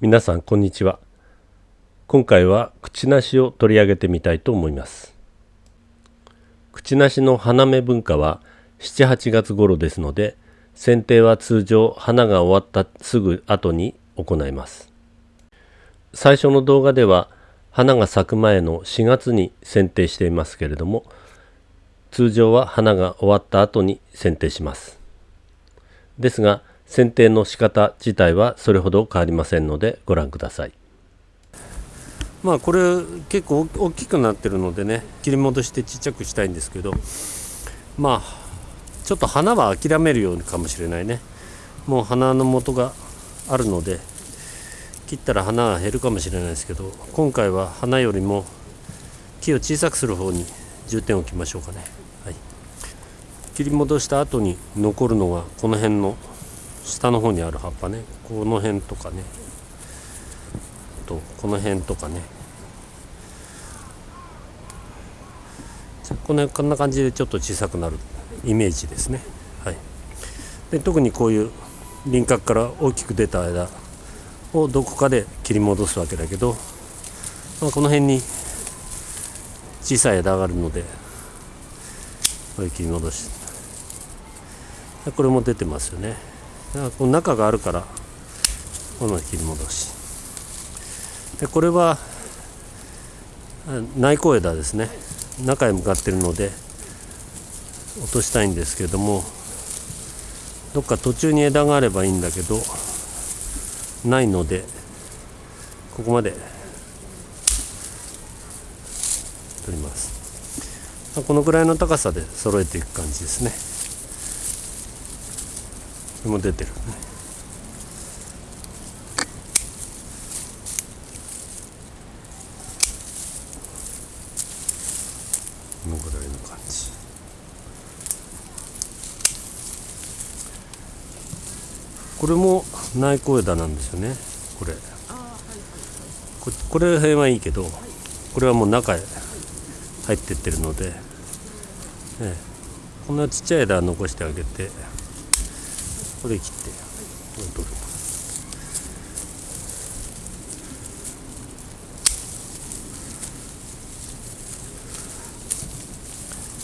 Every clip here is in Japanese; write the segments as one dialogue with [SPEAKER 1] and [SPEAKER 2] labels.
[SPEAKER 1] 皆さんこんにちは。今回は口なしを取り上げてみたいと思います。口なしの花芽文化は7-8月頃ですので剪定は通常花が終わったすぐ後に行います。最初の動画では花が咲く前の4月に剪定していますけれども通常は花が終わった後に剪定します。ですが剪定の仕方自体はそれほど変わりませんのでご覧ください。まあこれ結構大きくなってるのでね切り戻してちっちゃくしたいんですけどまあちょっと花は諦めるようにかもしれないね。もう花の元があるので切ったら花は減るかもしれないですけど今回は花よりも木を小さくする方に重点を置きましょうかね、はい、切り戻した後に残るのがこの辺の下の方にある葉っぱね。この辺とかね。とこの辺とかね。このこんな感じでちょっと小さくなるイメージですね、はい、で特にこういう輪郭から大きく出た枝をどこかで切り戻すわけだけど、まあ、この辺に小さい枝があるのでこれ切り戻しこれも出てますよね。この中があるからこの切り戻し。でこれは内向枝ですね。中へ向かってるので落としたいんですけどもどっか途中に枝があればいいんだけどないのでここまで取ります。このぐらいの高さで揃えていく感じですね。れも出てる。ねこのぐらいの感じ。これも内向枝なんですよね。これ。ここれ辺はいいけどこれはもう中へ入ってってるので、ね、こんなちっちゃい枝残してあげて。これ切って。取る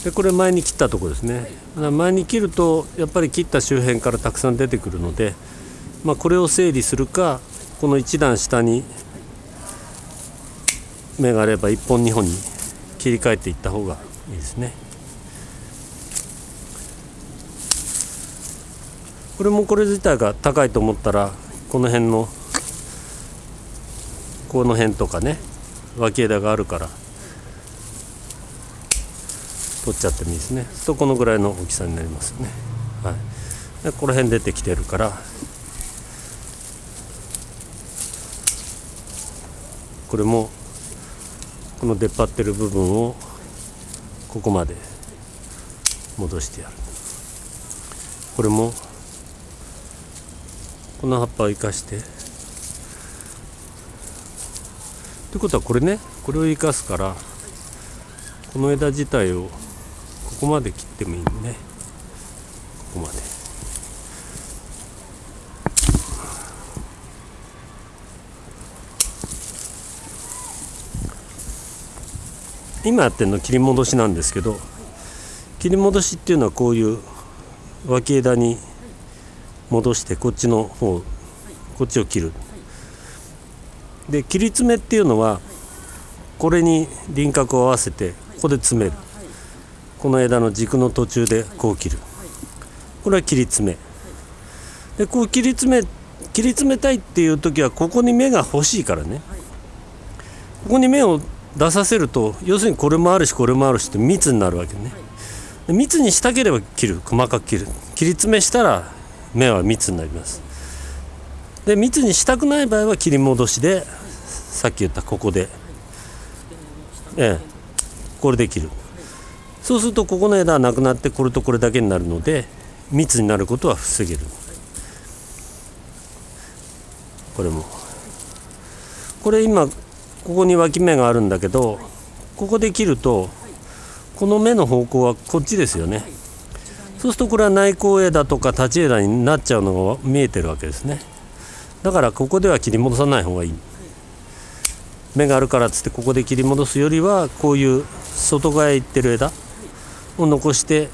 [SPEAKER 1] でこれ前に切ったとこですね。前に切るとやっぱり切った周辺からたくさん出てくるので、まあ、これを整理するかこの1段下に芽があれば1本2本に切り替えていった方がいいですね。これもこれ自体が高いと思ったらこの辺のこの辺とかね脇枝があるから取っちゃってもいいですね。とこのぐらいの大きさになりますね、はい、でこの辺出てきてるからこれもこの出っ張ってる部分をここまで戻してやる。これもこの葉っぱを生かして。ってことはこれねこれを生かすからこの枝自体をここまで切ってもいいね。ここまで。今やってるの切り戻しなんですけど切り戻しっていうのはこういう脇枝に戻してこっちの方こっちを切る。で切り詰めっていうのはこれに輪郭を合わせてここで詰める。この枝の軸の途中でこう切る。これは切り詰め。でこう切り詰め切り詰めたいっていう時はここに芽が欲しいからね。ここに芽を出させると要するにこれもあるしこれもあるしって密になるわけね。密にしたければ切る。細かく切る。切り詰めしたら芽は密になります。で密にしたくない場合は切り戻しでさっき言ったここで。ええ。これで切る。そうするとここの枝はなくなってこれとこれだけになるので密になることは防げる。これも。これ今ここに脇芽があるんだけどここで切るとこの芽の方向はこっちですよね。そうするとこれは内向枝とか立ち枝になっちゃうのが見えてるわけですね。だからここでは切り戻さない方がいい。芽があるからっつってここで切り戻すよりはこういう外側へ行ってる枝を残して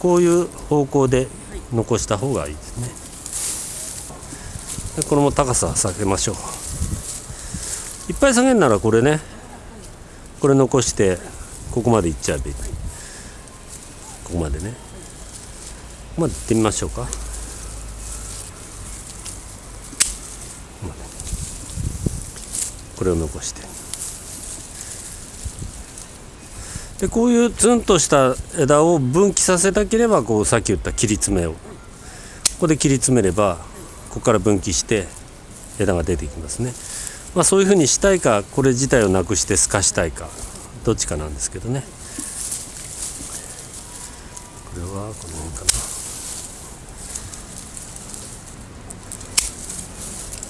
[SPEAKER 1] こういう方向で残した方がいいですね。でこれも高さ下げましょう。いっぱい下げるならこれね。これ残してここまでいっちゃえばいい。ここまでね。まで行ってみましょうか。これを残して。でこういうツンとした枝を分岐させたければこうさっき言った切り詰めを。ここで切り詰めればここから分岐して枝が出てきますね、まあ、そういうふうにしたいかこれ自体をなくして透かしたいかどっちかなんですけどね。れはこの辺か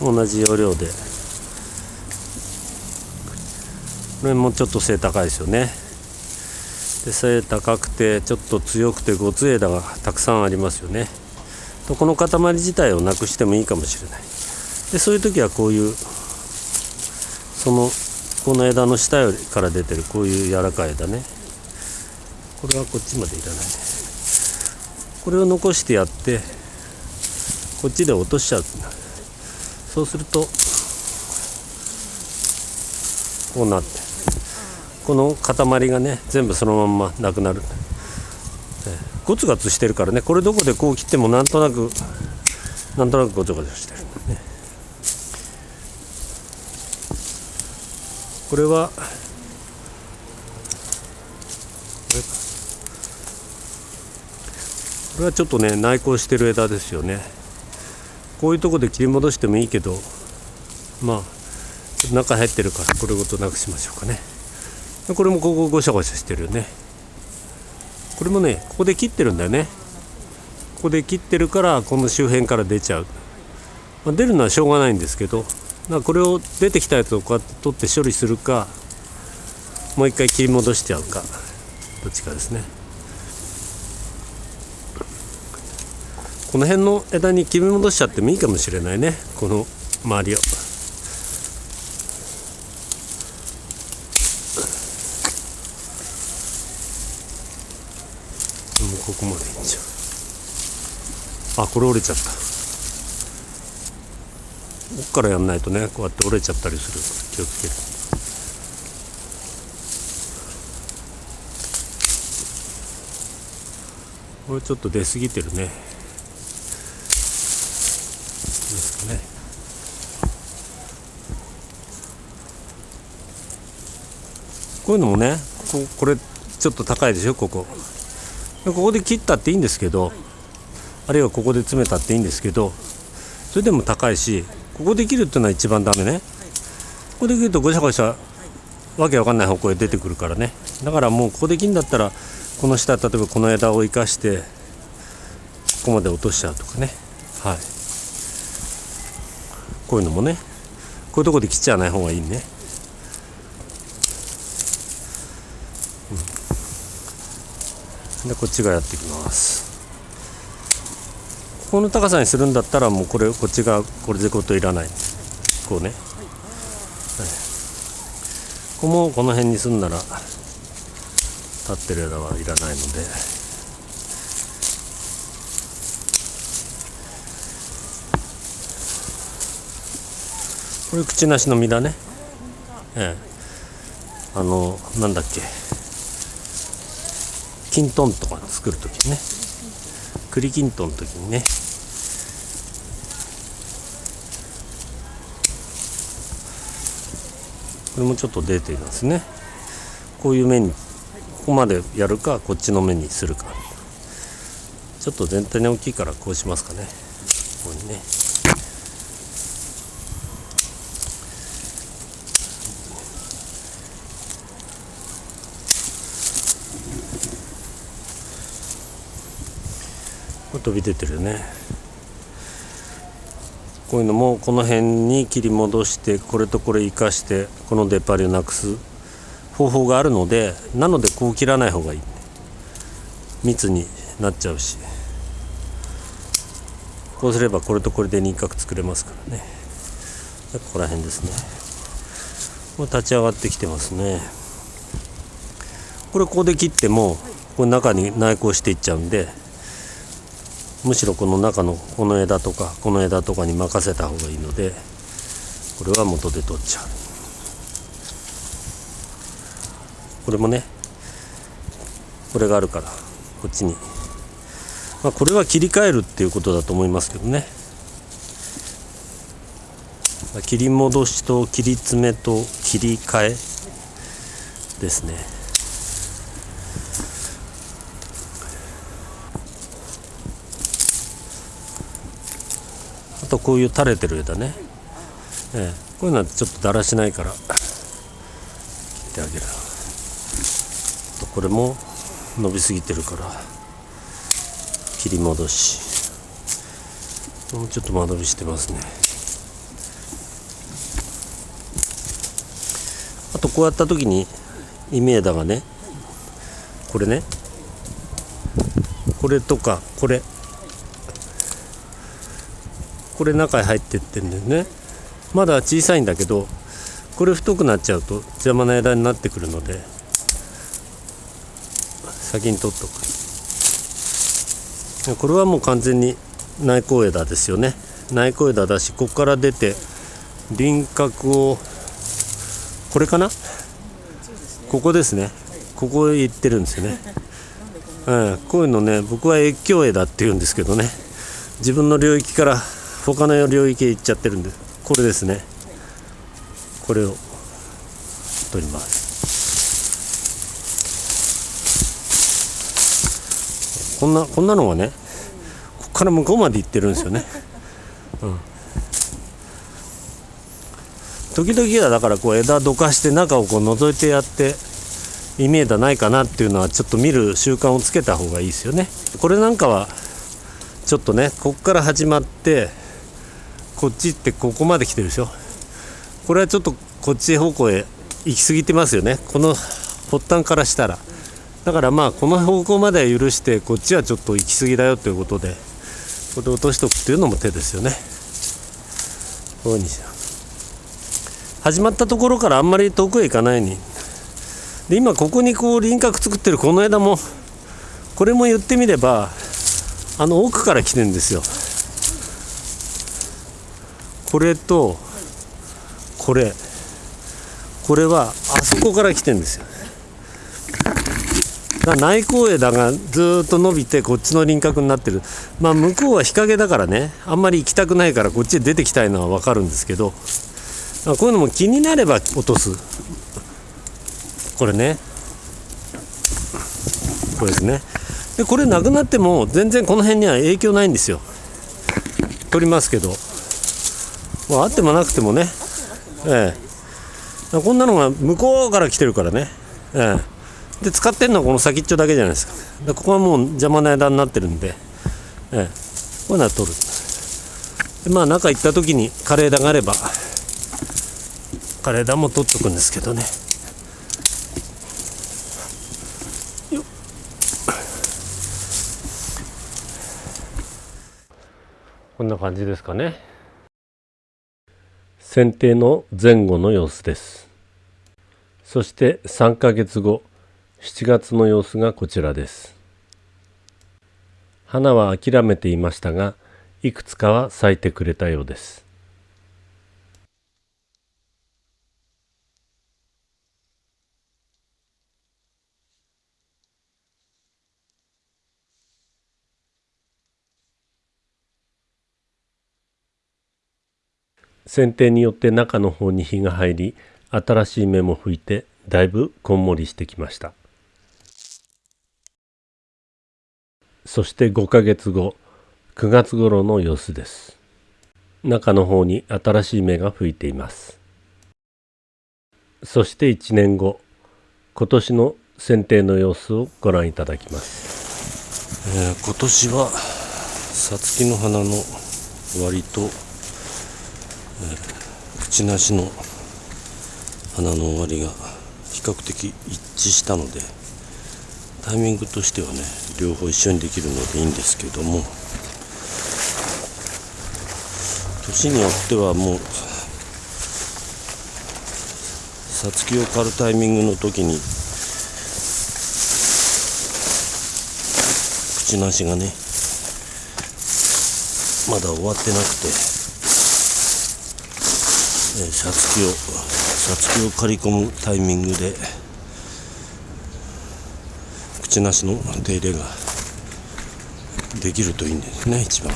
[SPEAKER 1] な。同じ要領で。これもちょっと背高いですよね。で背高くてちょっと強くてごつ枝がたくさんありますよね。とこの塊自体をなくしてもいいかもしれない。でそういう時はこういうそのこの枝の下よりから出てるこういう柔らかい枝ね。これはこっちまでいらないね。これを残してやってこっちで落としちゃう。そうするとこうなってこの塊がね全部そのまんまなくなる。ゴツガツしてるからねこれどこでこう切ってもなんとなくなんとなくゴツゴツしてる。ねこれはこれはちょっとね内向してる枝ですよね。こういうとこで切り戻してもいいけどまあ中入ってるからこれごとなくしましょうかね。これもここゴシャゴシャしてるよね。これもねここで切ってるんだよね。ここで切ってるからこの周辺から出ちゃう、まあ、出るのはしょうがないんですけどこれを出てきたやつをこうやって取って処理するかもう一回切り戻しちゃうかどっちかですね。この辺の枝に切り戻しちゃってもいいかもしれないね。この周りを。ここまでいっちゃう。あこれ折れちゃった。奥からやんないとねこうやって折れちゃったりする。気をつける。これちょっと出過ぎてるねですかねこういうのもねここれちょっと高いでしょここ。ここで切ったっていいんですけどあるいはここで詰めたっていいんですけどそれでも高いしここで切るっていうのは一番ダメね。ここで切るとごしゃごしゃわけわかんない方向へ出てくるからね。だからもうここで切るんだったらこの下例えばこの枝を生かしてここまで落としちゃうとかね。はい。こういうのもねこういうとこで切っちゃわない方がいいね。でこっちがやってきます。この高さにするんだったらもうこれこっちがこれでこといらない。こうね、はい、ここもこの辺にすんなら立ってる枝はいらないので。これ口なしの実だね。ええ。あのなんだっけ。きんとんとか作る時にね。栗きんとんの時にね。これもちょっと出ていますね。こういう目にここまでやるかこっちの目にするか。ちょっと全体に大きいからこうしますかね。ここにね。飛び出てるねこういうのもこの辺に切り戻してこれとこれ生かしてこの出っ張りをなくす方法があるのでなのでこう切らない方がいい密になっちゃうしこうすればこれとこれで輪郭作れますからねここら辺ですねもう立ち上がってきてますねこれここで切ってもこれ中に内向していっちゃうんでむしろこの中のこの枝とかこの枝とかに任せた方がいいのでこれは元で取っちゃう。これもねこれがあるからこっちに。まあこれは切り替えるっていうことだと思いますけどね。切り戻しと切り詰めと切り替えですね。あとこういう垂れてる枝ね、ええ、こういうのはちょっとだらしないから。切ってあげる。とこれも伸びすぎてるから。切り戻し。もうちょっと間延びしてますね。あとこうやった時にイメーダがねこれね。これとかこれ。これ中に入ってってんだよね。まだ小さいんだけどこれ太くなっちゃうと邪魔な枝になってくるので先に取っとく。これはもう完全に内向枝ですよね。内向枝だしここから出て輪郭をこれかな？ここですね。ここへ行ってるんですよね、うん、こういうのね僕は越境枝って言うんですけどね。自分の領域から他の領域へ行っちゃってるんでこれですね。これを取ります。こんなこんなのがねここから向こうまで行ってるんですよね、うん、時々はだからこう枝どかして中をこう覗いてやってイメージないかなっていうのはちょっと見る習慣をつけた方がいいですよね。これなんかはちょっとねここから始まってこっちってここまで来てるでしょ。これはちょっとこっち方向へ行き過ぎてますよね。この発端からしたら。だからまあこの方向までは許してこっちはちょっと行き過ぎだよということでこれ落としとくっていうのも手ですよね。こういうふうに始まったところからあんまり遠くへ行かないに。で今ここにこう輪郭作ってるこの枝もこれも言ってみればあの奥から来てるんですよ。これとこれ。これはあそこから来てんですよ。内向枝がずっと伸びてこっちの輪郭になってる。まあ向こうは日陰だからね。あんまり行きたくないからこっちへ出てきたいのは分かるんですけど。こういうのも気になれば落とす。これね。これですね。でこれなくなっても全然この辺には影響ないんですよ。取りますけど。まあ、あってもなくてもね、ええ、こんなのが向こうから来てるからね、ええ、で使ってるのはこの先っちょだけじゃないですか。でここはもう邪魔な枝になってるんで、ええ、こういうのは取る。でまあ中行った時に枯れ枝があれば枯れ枝も取っとくんですけどね。こんな感じですかね。剪定の前後の様子です。そして3ヶ月後7月の様子がこちらです。花は諦めていましたがいくつかは咲いてくれたようです。剪定によって中の方に火が入り新しい芽も吹いてだいぶこんもりしてきました。そして5ヶ月後9月頃の様子です。中の方に新しい芽が吹いています。そして1年後今年の剪定の様子をご覧いただきます、えー、今年はさつきの花の割と口なしの花の終わりが比較的一致したのでタイミングとしてはね両方一緒にできるのでいいんですけども
[SPEAKER 2] 年によってはもうさつきを刈るタイミングの時に口なしがねまだ終わってなくてさつきをさつきを刈り込むタイミングで口なしの手入れができるといいんですね一番。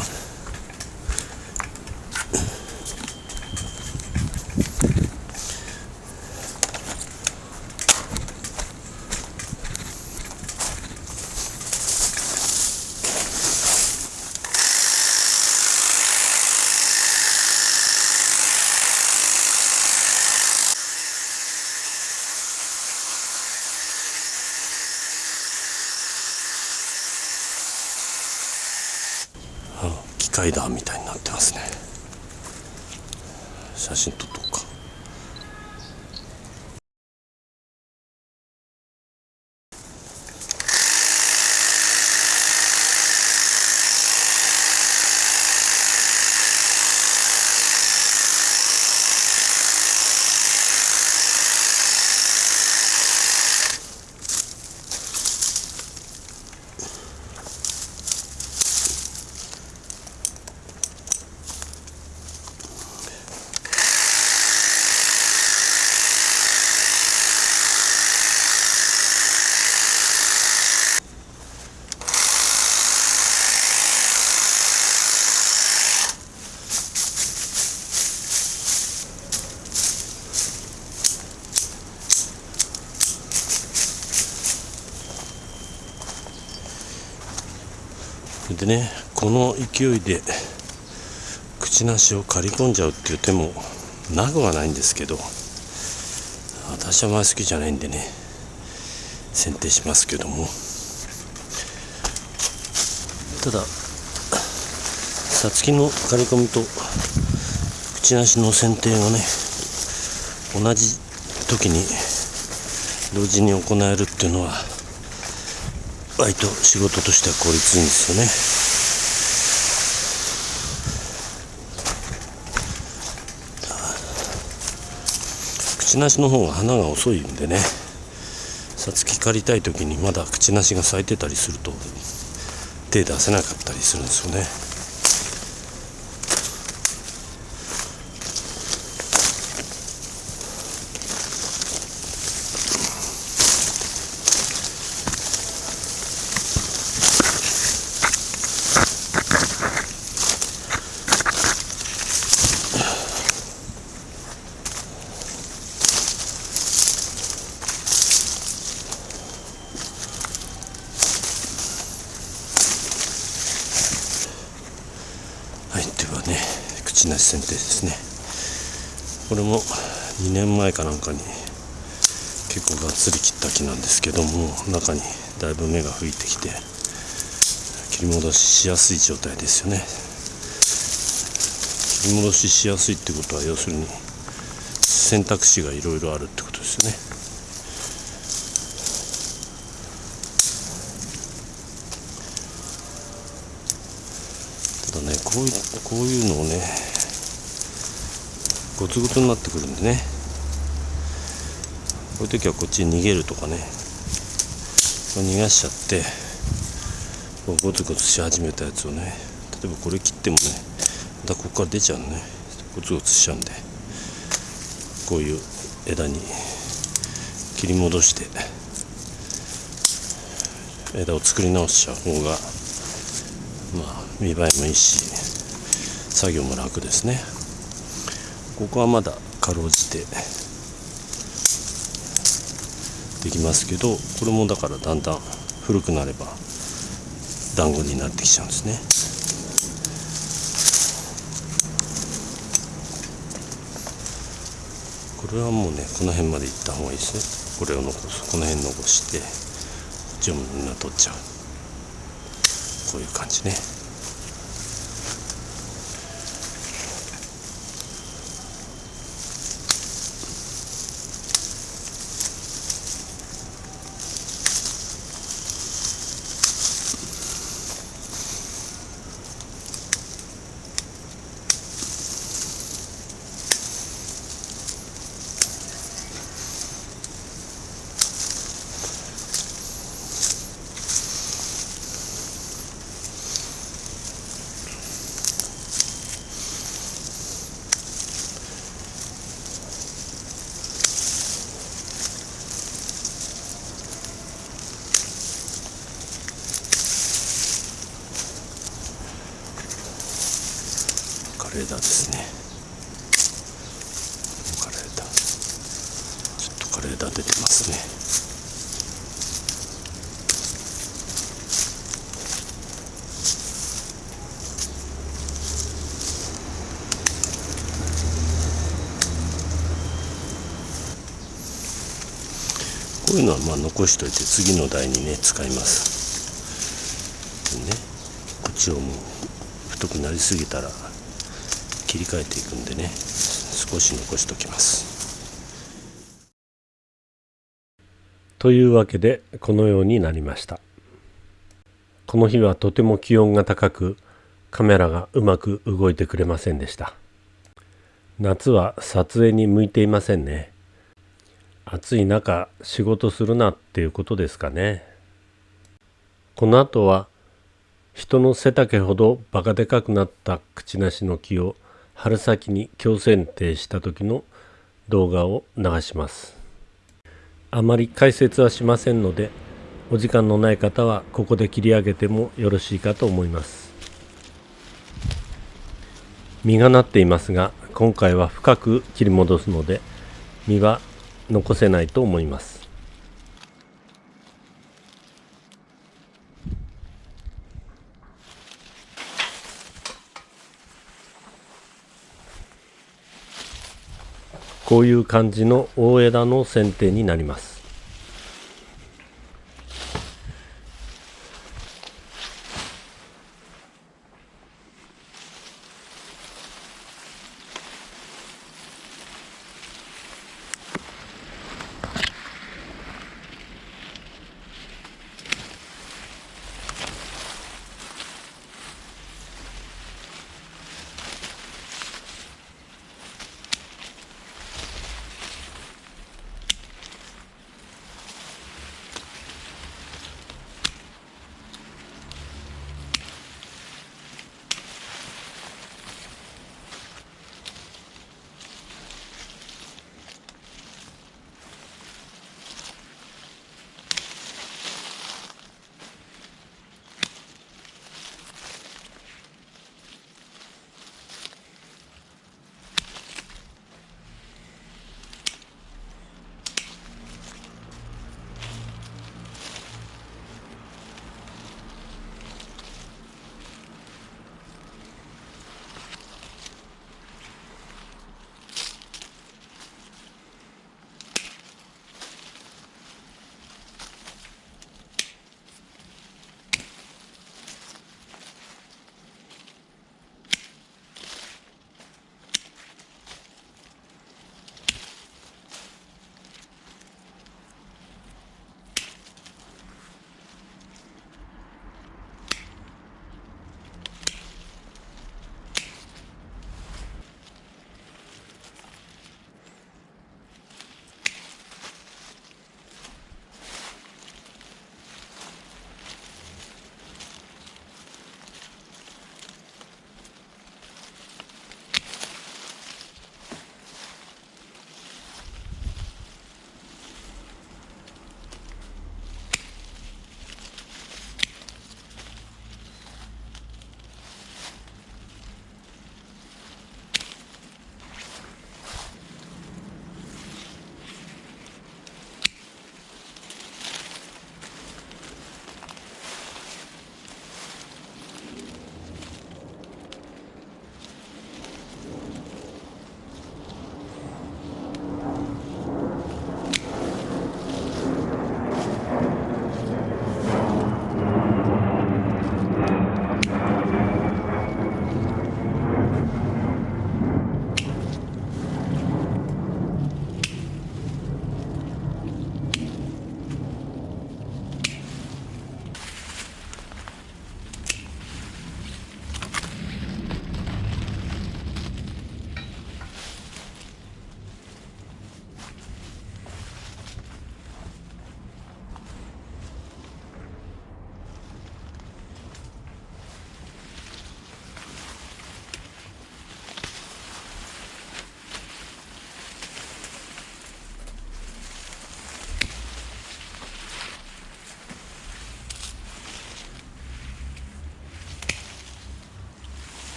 [SPEAKER 2] 機械だみたいになってますね。写真撮っとこうかでねこの勢いで口なしを刈り込んじゃうっていう手もなくはないんですけど私はあまり好きじゃないんでね剪定しますけどもたださつきの刈り込みと口なしの剪定がね同じ時に同時に行えるっていうのは割と仕事としては効率いいんですよね。口なしの方が花が遅いんでねさつき刈りたい時にまだ口なしが咲いてたりすると手出せなかったりするんですよね。ではね。口なし剪定ですね。これも2年前かなんかに結構がっつり切った木なんですけども中にだいぶ芽が吹いてきて切り戻ししやすい状態ですよね。切り戻ししやすいってことは要するに選択肢がいろいろあるってことですよねただねこういうのをねゴツゴツになってくるんでね。こういう時はこっちに逃げるとかね。逃がしちゃってこうゴツゴツし始めたやつをね。例えばこれ切ってもねまたここから出ちゃうのね。ゴツゴツしちゃうんで。こういう枝に切り戻して枝を作り直しちゃう方がまあ見栄えもいいし。作業も楽ですね。ここはまだかろうじてできますけどこれもだからだんだん古くなれば団子になってきちゃうんですね。これはもうねこの辺まで行った方がいいですねこれを残すこの辺残してジョムみんな取っちゃうこういう感じね
[SPEAKER 1] 枝出てますねこういうのはまあ残しといて次の台にね使います。ねこっちをもう太くなりすぎたら切り替えていくんでね少し残しときます。というわけでこのようになりました。この日はとても気温が高くカメラがうまく動いてくれませんでした。夏は撮影に向いていませんね。暑い中仕事するなっていうことですかね。この後は人の背丈ほどバカでかくなった口なしの木を春先に強剪定した時の動画を流します。あまり解説はしませんのでお時間のない方はここで切り上げてもよろしいかと思います。実がなっていますが今回は深く切り戻すので実は残せないと思います。こういう感じの大枝の剪定になります。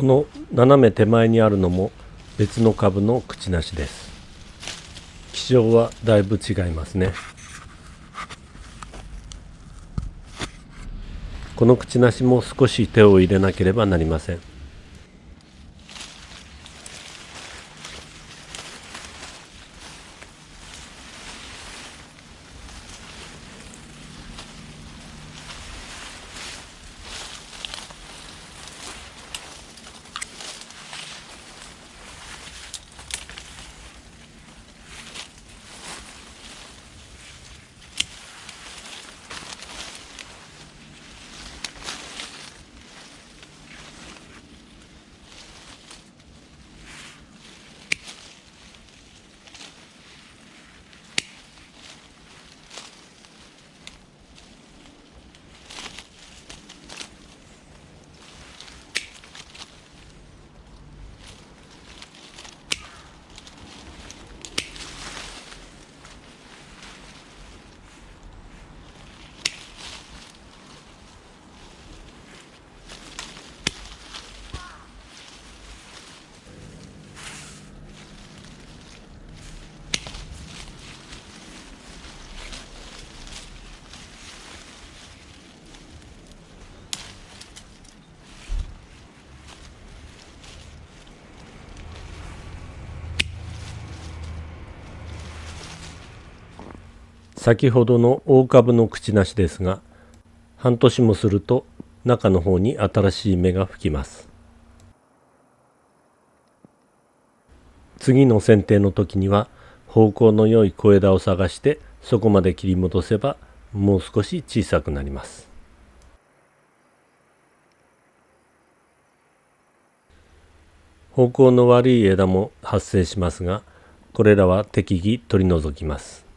[SPEAKER 3] この斜め手前にあるのも別の株の口なしです。気象はだいぶ違いますね。この口なしも少し手を入れなければなりません。先ほどの大株の口なしですが半年もすると中の方に新しい芽が吹きます。次の剪定の時には方向の良い小枝を探してそこまで切り戻せばもう少し小さくなります。方向の悪い枝も発生しますがこれらは適宜取り除きます。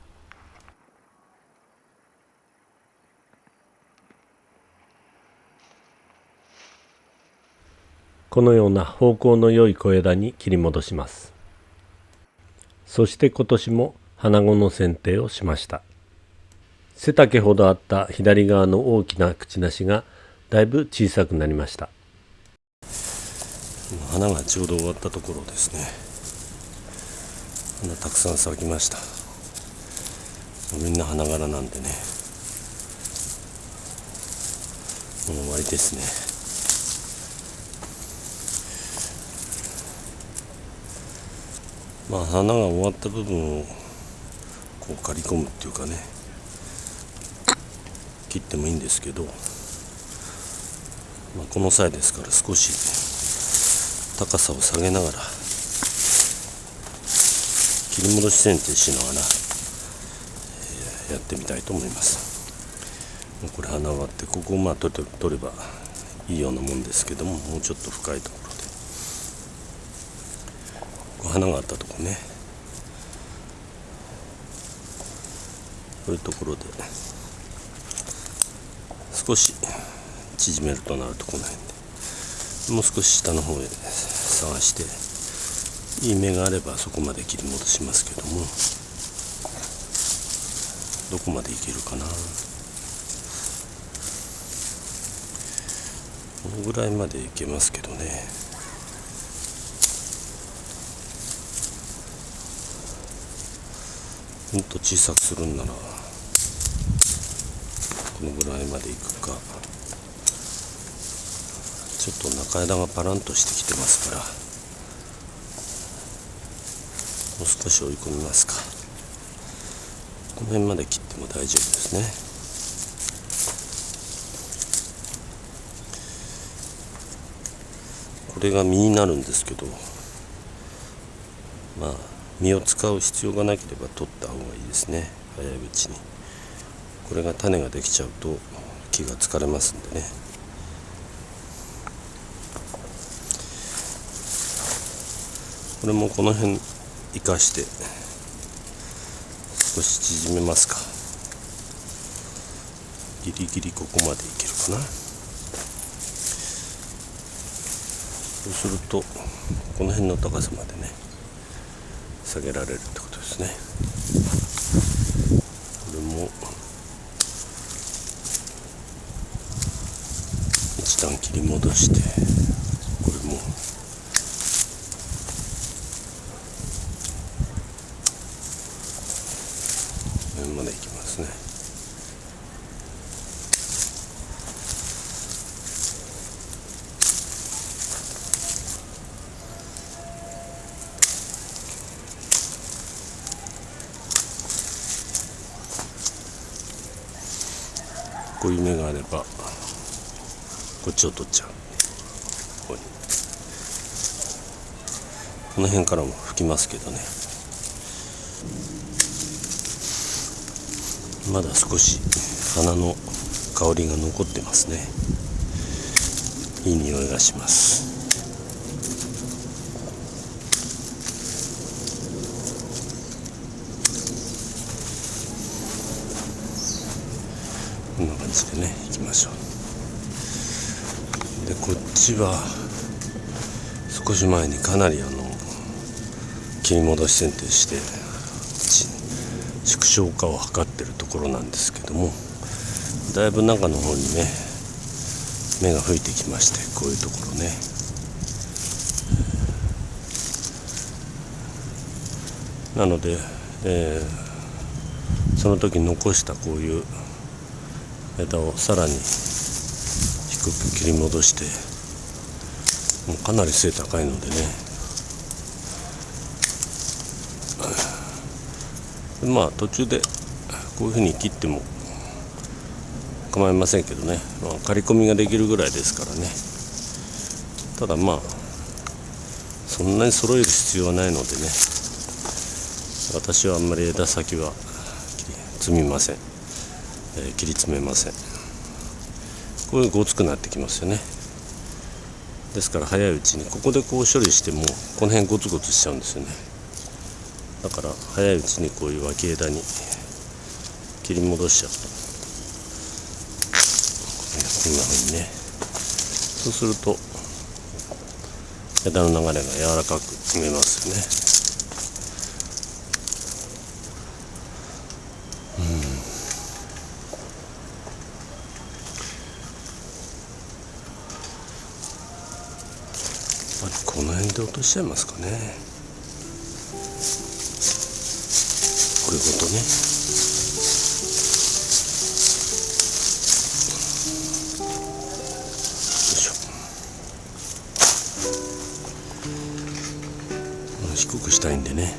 [SPEAKER 3] このような方向の良い小枝に切り戻します。そして今年も花子の剪定をしました。背丈ほどあった左側の大きな口なしがだいぶ小さくなりました。
[SPEAKER 1] 花がちょうど終わったところですね。花たくさん咲きました。みんな花柄なんでね。もう終わりですね。まあ花が終わった部分をこう刈り込むっていうかね切ってもいいんですけど、まあ、この際ですから少し高さを下げながら切り戻し剪定しながら、えー、やってみたいと思います。これ花終わってここをまあ取れ取ればいいようなもんですけどももうちょっと深いところ花があったとこね。こういうところで少し縮めるとなるとこの辺でもう少し下の方へ探していい芽があればそこまで切り戻しますけどもどこまでいけるかな。このぐらいまでいけますけどね。もっと小さくするんな。らこのぐらいまでいくか。ちょっと中枝がパランとしてきてますから。もう少し追い込みますか。この辺まで切っても大丈夫ですね。これが実になるんですけど。まあ実を使う必要がなければ取った方がいいですね。早いうちに。これが種ができちゃうと木が疲れますんでね。これもこの辺生かして少し縮めますか。ギリギリここまでいけるかな。そうするとこの辺の高さまでね下げられるってことですね。これも一段切り戻してこれもこうい目があればこっちを取っちゃう。ここの辺からも吹きますけどね。まだ少し花の香りが残ってますね。いい匂いがしますこんな感じでねいきましょう。でこっちは少し前にかなりあの切り戻し剪定して縮小化を図ってるところなんですけどもだいぶ中の方にね芽が吹いてきましてこういうところね。なので、えー、その時残したこういう枝をさらに低く切り戻してもうかなり背高いのでね。まあ途中でこういうふうに切っても構いませんけどね、まあ、刈り込みができるぐらいですからね。ただまあそんなに揃える必要はないのでね。私はあんまり枝先は摘みません。えー、切り詰めません。こういうごつくなってきますよね。ですから早いうちにここでこう処理してもこの辺ゴツゴツしちゃうんですよね。だから早いうちにこういう脇枝に切り戻しちゃう。とこんな風にね。そうすると枝の流れが柔らかく見えますよねこの辺で落としちゃいますかね。こういうことね。低くしたいんでね。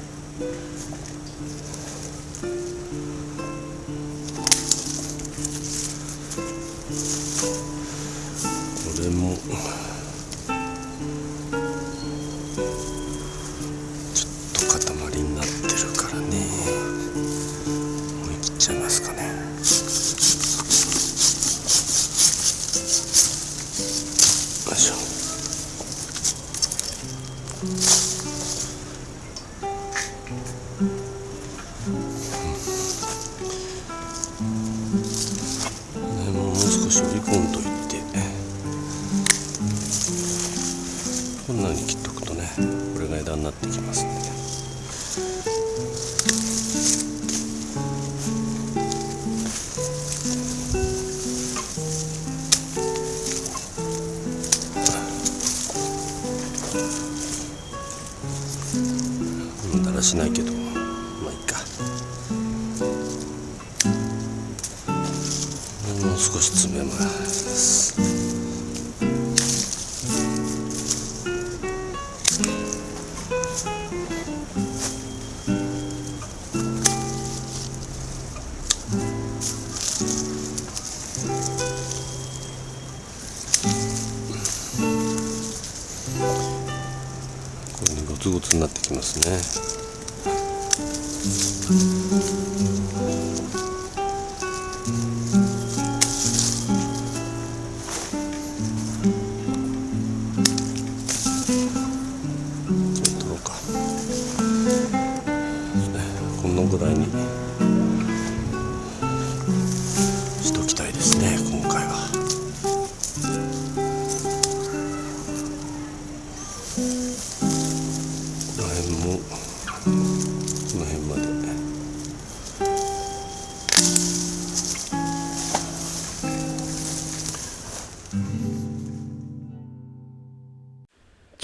[SPEAKER 1] もう少し詰めます。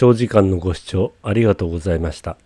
[SPEAKER 4] 長時間のご視聴ありがとうございました。